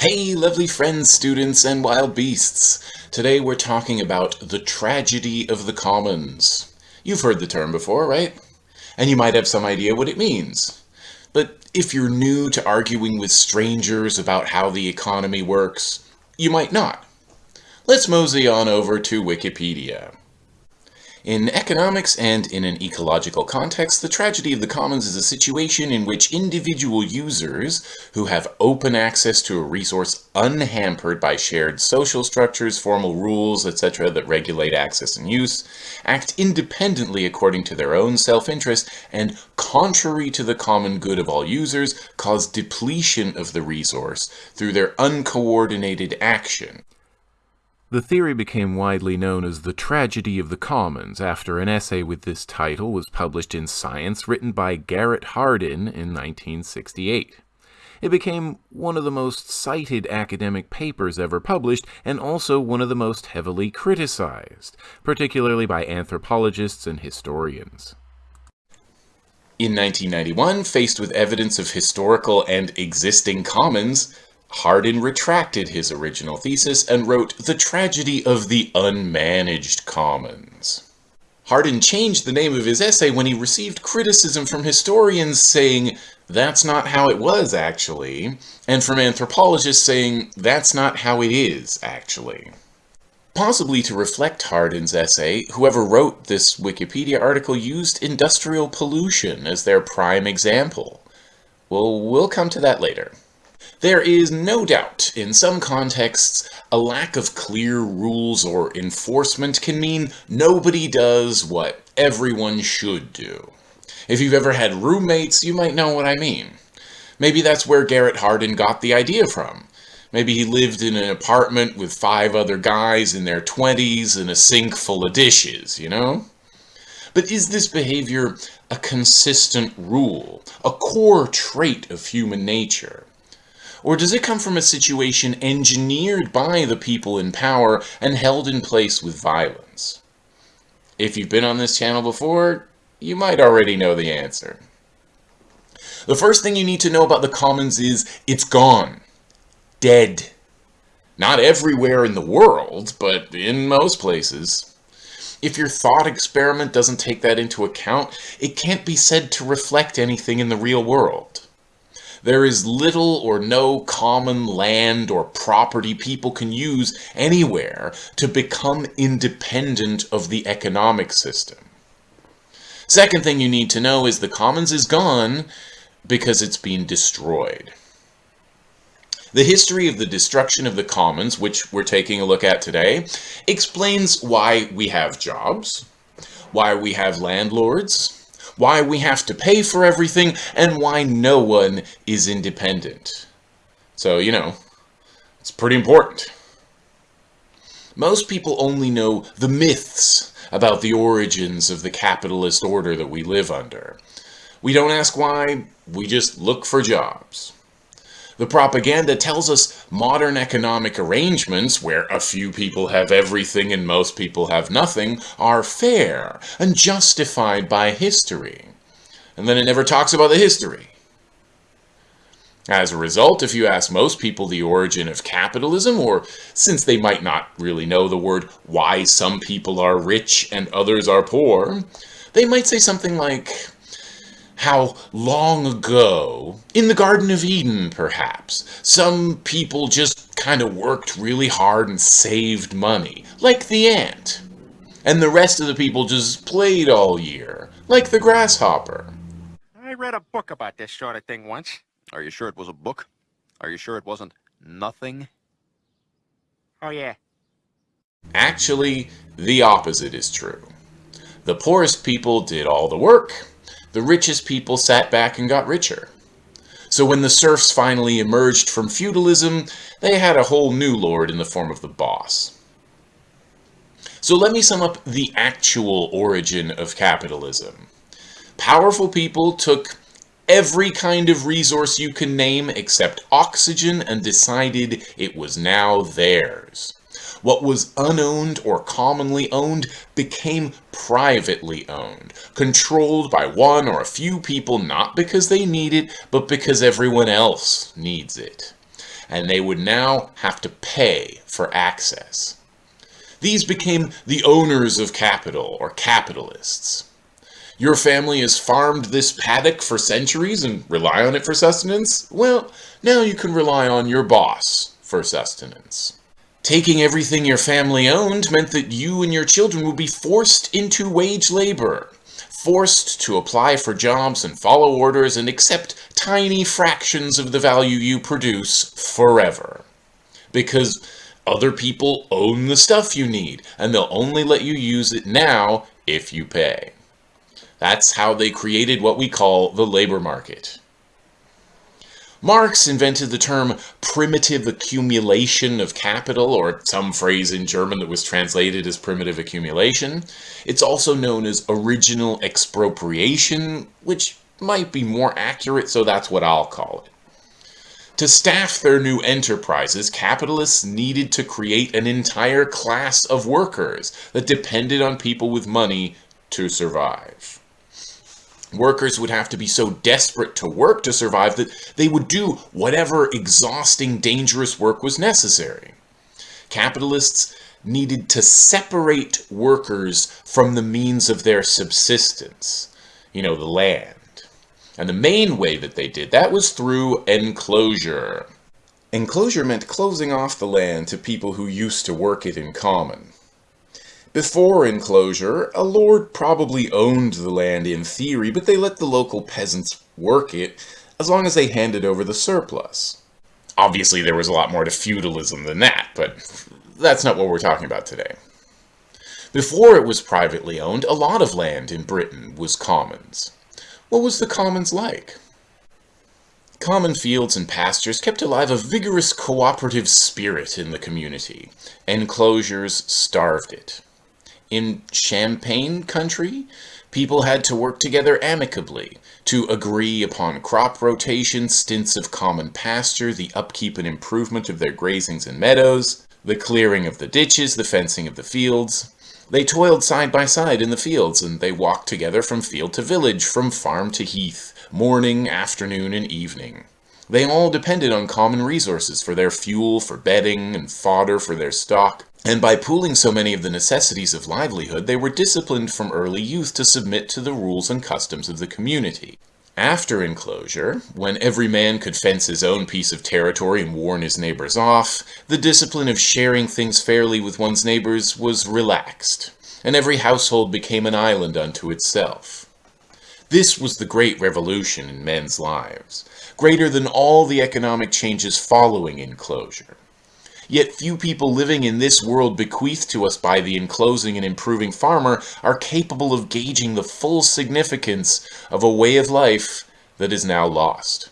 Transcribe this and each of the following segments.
Hey, lovely friends, students, and wild beasts! Today we're talking about the tragedy of the commons. You've heard the term before, right? And you might have some idea what it means. But if you're new to arguing with strangers about how the economy works, you might not. Let's mosey on over to Wikipedia. In economics and in an ecological context, the tragedy of the commons is a situation in which individual users, who have open access to a resource unhampered by shared social structures, formal rules, etc. that regulate access and use, act independently according to their own self-interest, and contrary to the common good of all users, cause depletion of the resource through their uncoordinated action. The theory became widely known as the tragedy of the commons after an essay with this title was published in Science written by Garrett Hardin in 1968. It became one of the most cited academic papers ever published and also one of the most heavily criticized, particularly by anthropologists and historians. In 1991, faced with evidence of historical and existing commons, Hardin retracted his original thesis and wrote The Tragedy of the Unmanaged Commons. Hardin changed the name of his essay when he received criticism from historians saying, that's not how it was, actually, and from anthropologists saying, that's not how it is, actually. Possibly to reflect Hardin's essay, whoever wrote this Wikipedia article used industrial pollution as their prime example. Well, we'll come to that later. There is no doubt, in some contexts, a lack of clear rules or enforcement can mean nobody does what everyone should do. If you've ever had roommates, you might know what I mean. Maybe that's where Garrett Hardin got the idea from. Maybe he lived in an apartment with five other guys in their 20s and a sink full of dishes, you know? But is this behavior a consistent rule, a core trait of human nature? Or does it come from a situation engineered by the people in power and held in place with violence? If you've been on this channel before, you might already know the answer. The first thing you need to know about the commons is it's gone. Dead. Not everywhere in the world, but in most places. If your thought experiment doesn't take that into account, it can't be said to reflect anything in the real world. There is little or no common land or property people can use anywhere to become independent of the economic system. Second thing you need to know is the commons is gone because it's been destroyed. The history of the destruction of the commons, which we're taking a look at today, explains why we have jobs, why we have landlords, why we have to pay for everything, and why no one is independent. So, you know, it's pretty important. Most people only know the myths about the origins of the capitalist order that we live under. We don't ask why, we just look for jobs. The propaganda tells us modern economic arrangements, where a few people have everything and most people have nothing, are fair and justified by history. And then it never talks about the history. As a result, if you ask most people the origin of capitalism, or since they might not really know the word why some people are rich and others are poor, they might say something like, how long ago, in the Garden of Eden perhaps, some people just kind of worked really hard and saved money, like the ant. And the rest of the people just played all year, like the grasshopper. I read a book about this sort of thing once. Are you sure it was a book? Are you sure it wasn't nothing? Oh, yeah. Actually, the opposite is true. The poorest people did all the work, the richest people sat back and got richer. So when the serfs finally emerged from feudalism, they had a whole new lord in the form of the boss. So let me sum up the actual origin of capitalism. Powerful people took every kind of resource you can name except oxygen and decided it was now theirs. What was unowned or commonly owned became privately owned, controlled by one or a few people not because they need it, but because everyone else needs it. and they would now have to pay for access. These became the owners of capital, or capitalists. Your family has farmed this paddock for centuries and rely on it for sustenance? Well, now you can rely on your boss for sustenance. Taking everything your family owned meant that you and your children would be forced into wage labor, forced to apply for jobs and follow orders and accept tiny fractions of the value you produce forever. Because other people own the stuff you need, and they'll only let you use it now if you pay. That's how they created what we call the labor market. Marx invented the term primitive accumulation of capital, or some phrase in German that was translated as primitive accumulation. It's also known as original expropriation, which might be more accurate, so that's what I'll call it. To staff their new enterprises, capitalists needed to create an entire class of workers that depended on people with money to survive. Workers would have to be so desperate to work to survive that they would do whatever exhausting, dangerous work was necessary. Capitalists needed to separate workers from the means of their subsistence, you know, the land. And the main way that they did that was through enclosure. Enclosure meant closing off the land to people who used to work it in common. Before enclosure, a lord probably owned the land in theory, but they let the local peasants work it as long as they handed over the surplus. Obviously, there was a lot more to feudalism than that, but that's not what we're talking about today. Before it was privately owned, a lot of land in Britain was commons. What was the commons like? Common fields and pastures kept alive a vigorous cooperative spirit in the community. Enclosures starved it. In champion country, people had to work together amicably to agree upon crop rotation, stints of common pasture, the upkeep and improvement of their grazings and meadows, the clearing of the ditches, the fencing of the fields. They toiled side by side in the fields, and they walked together from field to village, from farm to heath, morning, afternoon, and evening. They all depended on common resources for their fuel, for bedding, and fodder for their stock, and by pooling so many of the necessities of livelihood, they were disciplined from early youth to submit to the rules and customs of the community. After enclosure, when every man could fence his own piece of territory and warn his neighbors off, the discipline of sharing things fairly with one's neighbors was relaxed, and every household became an island unto itself. This was the great revolution in men's lives, greater than all the economic changes following enclosure. Yet few people living in this world bequeathed to us by the enclosing and improving farmer are capable of gauging the full significance of a way of life that is now lost.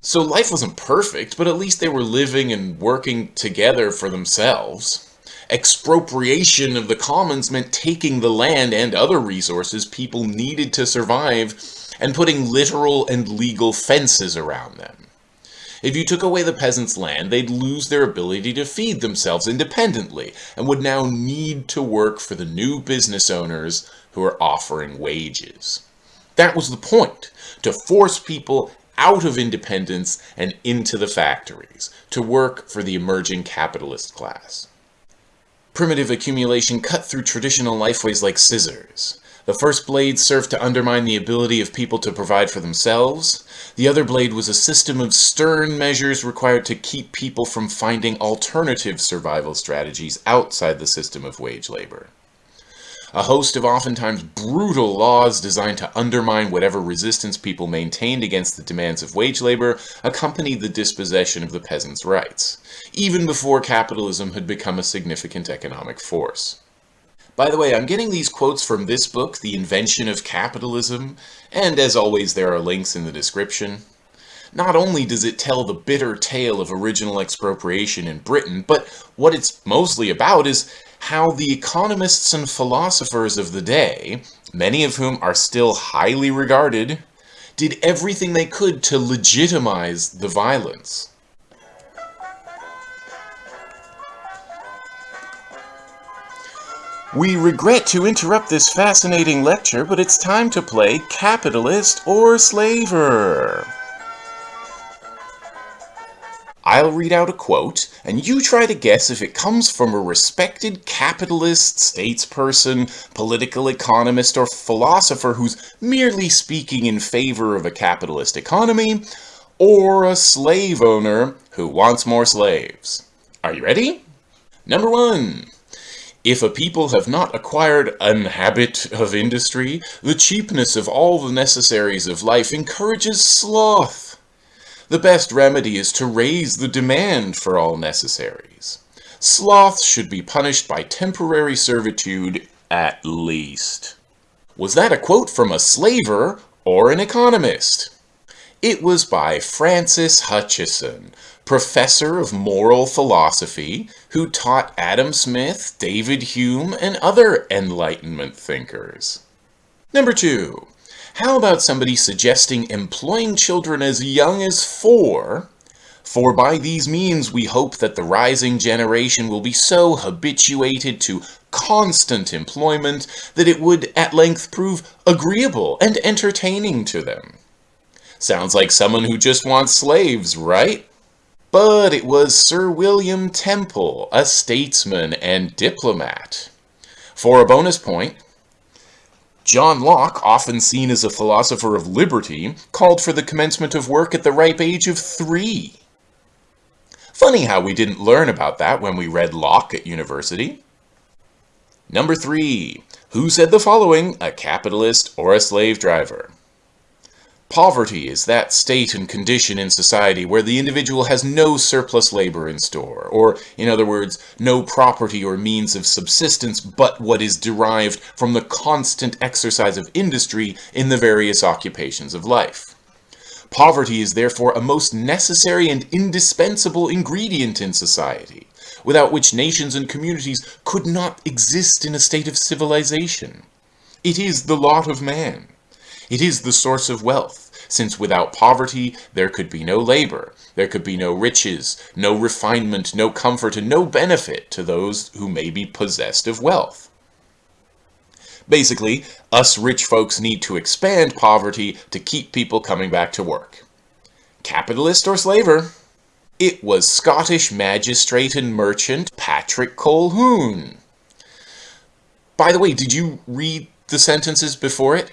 So life wasn't perfect, but at least they were living and working together for themselves. Expropriation of the commons meant taking the land and other resources people needed to survive and putting literal and legal fences around them. If you took away the peasants' land, they'd lose their ability to feed themselves independently and would now need to work for the new business owners who are offering wages. That was the point, to force people out of independence and into the factories, to work for the emerging capitalist class. Primitive accumulation cut through traditional lifeways like scissors. The first blade served to undermine the ability of people to provide for themselves. The other blade was a system of stern measures required to keep people from finding alternative survival strategies outside the system of wage labor. A host of oftentimes brutal laws designed to undermine whatever resistance people maintained against the demands of wage labor accompanied the dispossession of the peasants' rights, even before capitalism had become a significant economic force. By the way, I'm getting these quotes from this book, The Invention of Capitalism, and as always there are links in the description. Not only does it tell the bitter tale of original expropriation in Britain, but what it's mostly about is how the economists and philosophers of the day, many of whom are still highly regarded, did everything they could to legitimize the violence. We regret to interrupt this fascinating lecture, but it's time to play Capitalist or Slaver. I'll read out a quote, and you try to guess if it comes from a respected capitalist, statesperson, political economist, or philosopher who's merely speaking in favor of a capitalist economy, or a slave owner who wants more slaves. Are you ready? Number one. If a people have not acquired an habit of industry, the cheapness of all the necessaries of life encourages sloth. The best remedy is to raise the demand for all necessaries. Sloth should be punished by temporary servitude at least. Was that a quote from a slaver or an economist? It was by Francis Hutcheson, professor of moral philosophy, who taught Adam Smith, David Hume, and other Enlightenment thinkers. Number two, how about somebody suggesting employing children as young as four, for by these means we hope that the rising generation will be so habituated to constant employment that it would at length prove agreeable and entertaining to them. Sounds like someone who just wants slaves, right? But it was Sir William Temple, a statesman and diplomat. For a bonus point, John Locke, often seen as a philosopher of liberty, called for the commencement of work at the ripe age of three. Funny how we didn't learn about that when we read Locke at university. Number three, who said the following, a capitalist or a slave driver? Poverty is that state and condition in society where the individual has no surplus labor in store, or, in other words, no property or means of subsistence but what is derived from the constant exercise of industry in the various occupations of life. Poverty is therefore a most necessary and indispensable ingredient in society, without which nations and communities could not exist in a state of civilization. It is the lot of man. It is the source of wealth, since without poverty there could be no labor, there could be no riches, no refinement, no comfort, and no benefit to those who may be possessed of wealth. Basically, us rich folks need to expand poverty to keep people coming back to work. Capitalist or slaver? It was Scottish magistrate and merchant Patrick Colquhoun. By the way, did you read the sentences before it?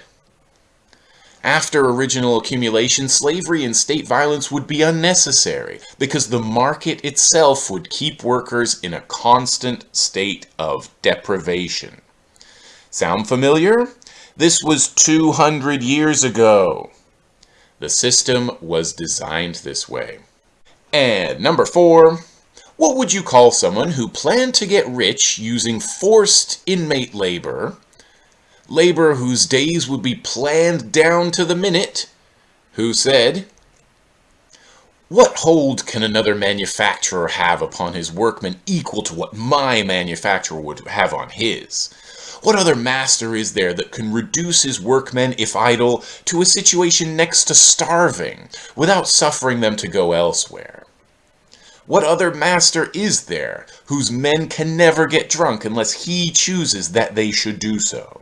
After original accumulation, slavery and state violence would be unnecessary because the market itself would keep workers in a constant state of deprivation. Sound familiar? This was 200 years ago. The system was designed this way. And number four, what would you call someone who planned to get rich using forced inmate labor labor whose days would be planned down to the minute, who said, What hold can another manufacturer have upon his workmen equal to what my manufacturer would have on his? What other master is there that can reduce his workmen, if idle, to a situation next to starving, without suffering them to go elsewhere? What other master is there whose men can never get drunk unless he chooses that they should do so?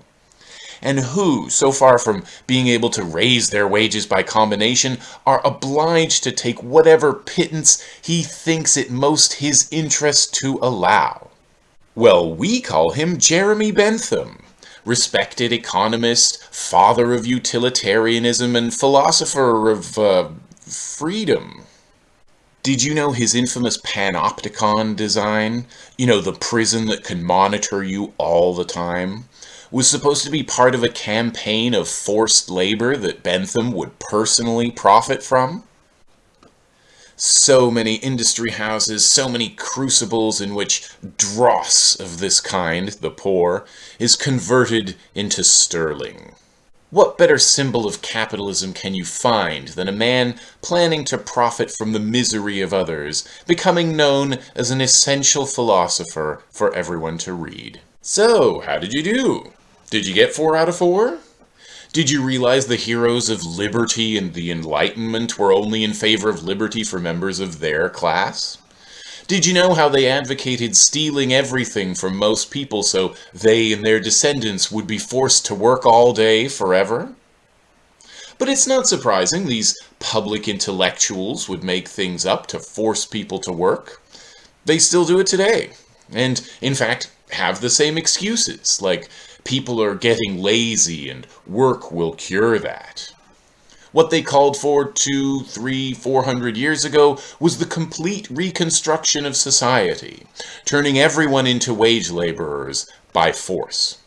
And who, so far from being able to raise their wages by combination, are obliged to take whatever pittance he thinks it most his interest to allow. Well, we call him Jeremy Bentham, respected economist, father of utilitarianism, and philosopher of, uh, freedom. Did you know his infamous panopticon design? You know, the prison that can monitor you all the time? Was supposed to be part of a campaign of forced labor that Bentham would personally profit from. So many industry houses, so many crucibles in which dross of this kind, the poor, is converted into sterling. What better symbol of capitalism can you find than a man planning to profit from the misery of others, becoming known as an essential philosopher for everyone to read? So, how did you do? Did you get four out of four? Did you realize the heroes of liberty and the Enlightenment were only in favor of liberty for members of their class? Did you know how they advocated stealing everything from most people so they and their descendants would be forced to work all day forever? But it's not surprising these public intellectuals would make things up to force people to work. They still do it today. And, in fact, have the same excuses, like people are getting lazy and work will cure that. What they called for two, three, four hundred years ago was the complete reconstruction of society, turning everyone into wage laborers by force.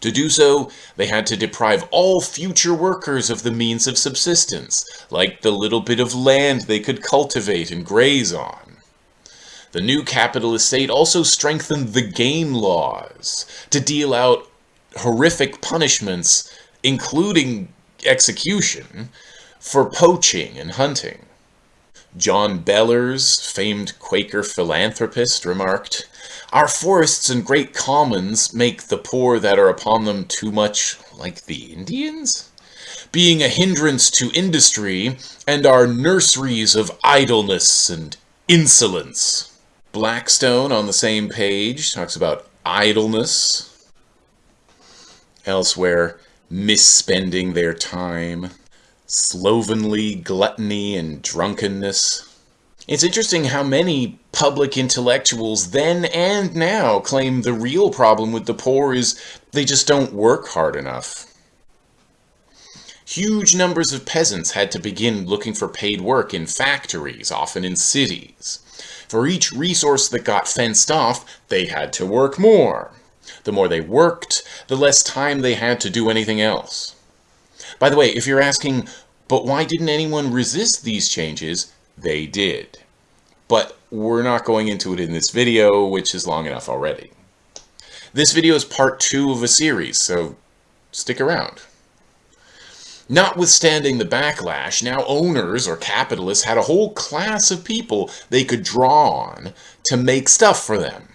To do so, they had to deprive all future workers of the means of subsistence, like the little bit of land they could cultivate and graze on. The new capitalist state also strengthened the game laws to deal out horrific punishments, including execution, for poaching and hunting. John Bellers, famed Quaker philanthropist, remarked, Our forests and great commons make the poor that are upon them too much like the Indians? Being a hindrance to industry, and are nurseries of idleness and insolence. Blackstone, on the same page, talks about idleness. Elsewhere, misspending their time, slovenly gluttony and drunkenness. It's interesting how many public intellectuals then and now claim the real problem with the poor is they just don't work hard enough. Huge numbers of peasants had to begin looking for paid work in factories, often in cities. For each resource that got fenced off, they had to work more. The more they worked, the less time they had to do anything else. By the way, if you're asking, but why didn't anyone resist these changes? They did. But we're not going into it in this video, which is long enough already. This video is part two of a series, so stick around. Notwithstanding the backlash, now owners or capitalists had a whole class of people they could draw on to make stuff for them.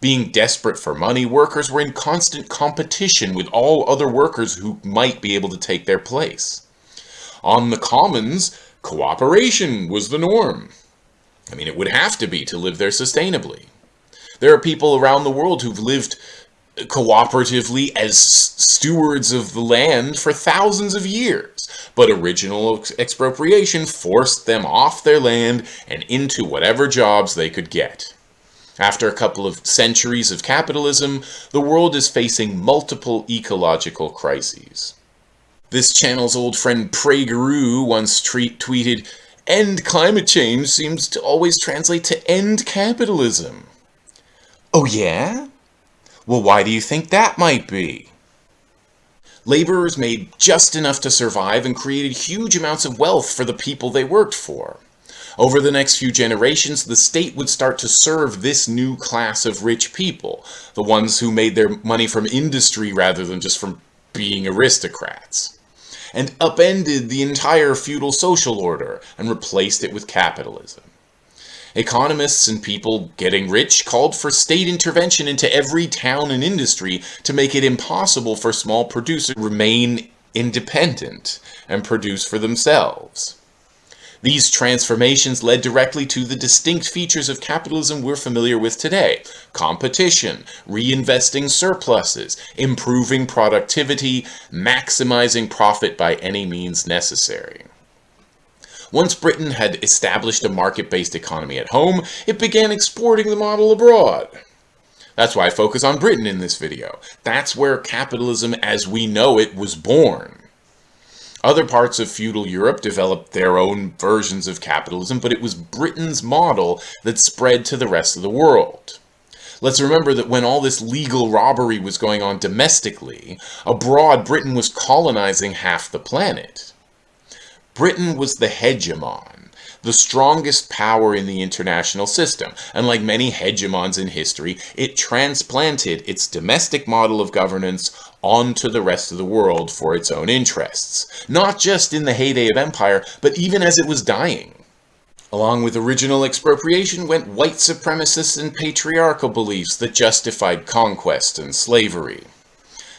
Being desperate for money, workers were in constant competition with all other workers who might be able to take their place. On the commons, cooperation was the norm. I mean, it would have to be to live there sustainably. There are people around the world who've lived cooperatively as stewards of the land for thousands of years, but original expropriation forced them off their land and into whatever jobs they could get. After a couple of centuries of capitalism, the world is facing multiple ecological crises. This channel's old friend PragerU once tweeted, End climate change seems to always translate to end capitalism. Oh yeah? Well, why do you think that might be? Laborers made just enough to survive and created huge amounts of wealth for the people they worked for. Over the next few generations, the state would start to serve this new class of rich people, the ones who made their money from industry rather than just from being aristocrats, and upended the entire feudal social order and replaced it with capitalism. Economists and people getting rich called for state intervention into every town and industry to make it impossible for small producers to remain independent and produce for themselves. These transformations led directly to the distinct features of capitalism we're familiar with today. Competition, reinvesting surpluses, improving productivity, maximizing profit by any means necessary. Once Britain had established a market-based economy at home, it began exporting the model abroad. That's why I focus on Britain in this video. That's where capitalism as we know it was born. Other parts of feudal Europe developed their own versions of capitalism, but it was Britain's model that spread to the rest of the world. Let's remember that when all this legal robbery was going on domestically, abroad Britain was colonizing half the planet. Britain was the hegemon, the strongest power in the international system, and like many hegemons in history, it transplanted its domestic model of governance onto the rest of the world for its own interests, not just in the heyday of empire, but even as it was dying. Along with original expropriation went white supremacist and patriarchal beliefs that justified conquest and slavery.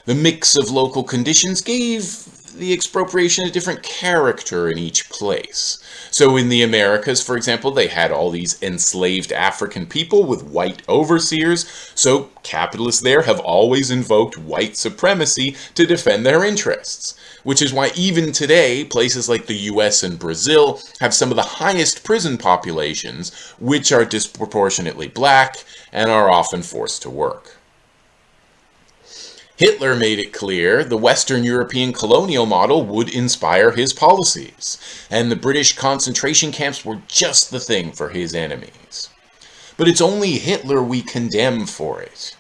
The mix of local conditions gave the expropriation a different character in each place. So in the Americas, for example, they had all these enslaved African people with white overseers, so capitalists there have always invoked white supremacy to defend their interests. Which is why even today, places like the US and Brazil have some of the highest prison populations, which are disproportionately black and are often forced to work. Hitler made it clear the Western European colonial model would inspire his policies, and the British concentration camps were just the thing for his enemies. But it's only Hitler we condemn for it.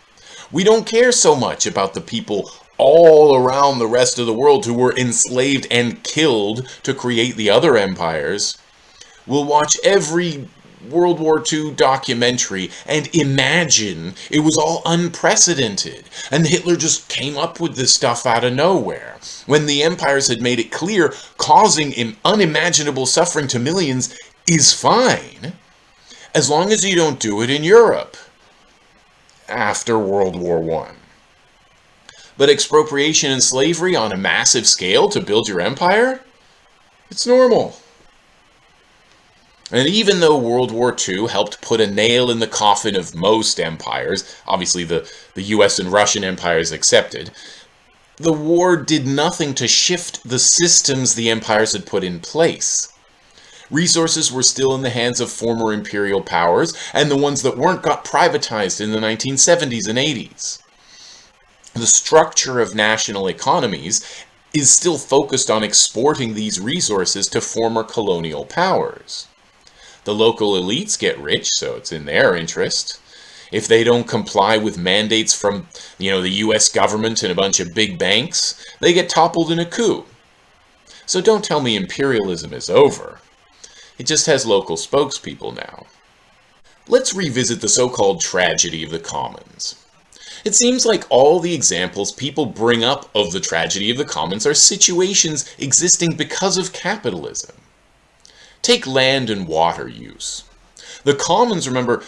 We don't care so much about the people all around the rest of the world who were enslaved and killed to create the other empires. We'll watch every World War II documentary and imagine it was all unprecedented and Hitler just came up with this stuff out of nowhere when the empires had made it clear causing unimaginable suffering to millions is fine as long as you don't do it in Europe after World War I. But expropriation and slavery on a massive scale to build your empire? It's normal. And even though World War II helped put a nail in the coffin of most empires, obviously the, the US and Russian empires accepted, the war did nothing to shift the systems the empires had put in place. Resources were still in the hands of former imperial powers, and the ones that weren't got privatized in the 1970s and 80s. The structure of national economies is still focused on exporting these resources to former colonial powers. The local elites get rich, so it's in their interest. If they don't comply with mandates from, you know, the US government and a bunch of big banks, they get toppled in a coup. So don't tell me imperialism is over. It just has local spokespeople now. Let's revisit the so-called tragedy of the commons. It seems like all the examples people bring up of the tragedy of the commons are situations existing because of capitalism. Take land and water use. The commons, remember,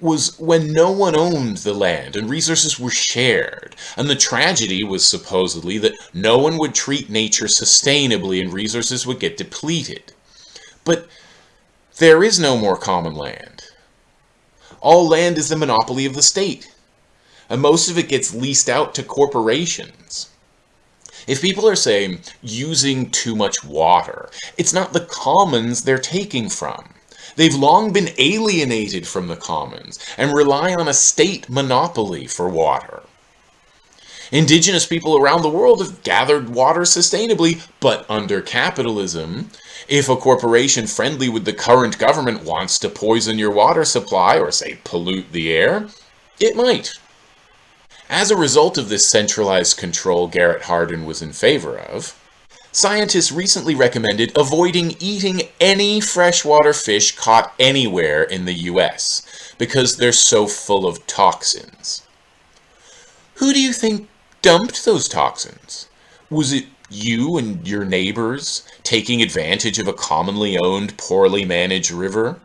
was when no one owned the land and resources were shared. And the tragedy was supposedly that no one would treat nature sustainably and resources would get depleted. But there is no more common land. All land is the monopoly of the state. And most of it gets leased out to corporations. If people are saying using too much water, it's not the commons they're taking from. They've long been alienated from the commons and rely on a state monopoly for water. Indigenous people around the world have gathered water sustainably, but under capitalism, if a corporation friendly with the current government wants to poison your water supply or, say, pollute the air, it might. As a result of this centralized control Garrett Hardin was in favor of, scientists recently recommended avoiding eating any freshwater fish caught anywhere in the US because they're so full of toxins. Who do you think dumped those toxins? Was it you and your neighbors taking advantage of a commonly owned, poorly managed river?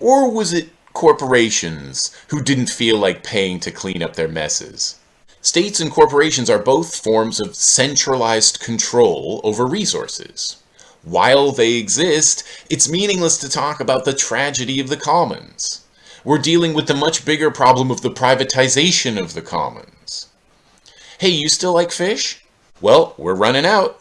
Or was it corporations who didn't feel like paying to clean up their messes. States and corporations are both forms of centralized control over resources. While they exist, it's meaningless to talk about the tragedy of the commons. We're dealing with the much bigger problem of the privatization of the commons. Hey, you still like fish? Well, we're running out.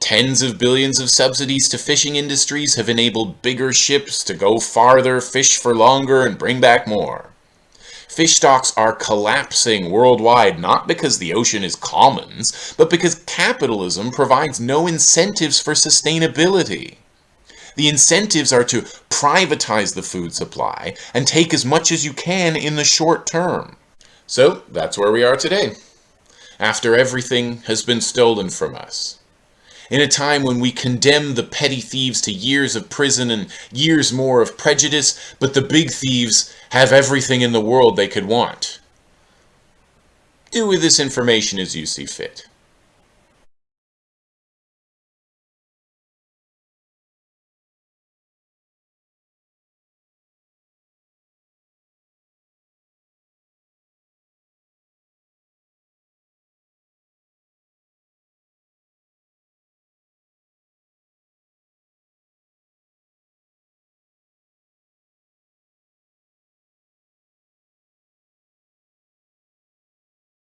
Tens of billions of subsidies to fishing industries have enabled bigger ships to go farther, fish for longer, and bring back more. Fish stocks are collapsing worldwide not because the ocean is commons, but because capitalism provides no incentives for sustainability. The incentives are to privatize the food supply and take as much as you can in the short term. So that's where we are today. After everything has been stolen from us, in a time when we condemn the petty thieves to years of prison and years more of prejudice, but the big thieves have everything in the world they could want. Do with this information as you see fit.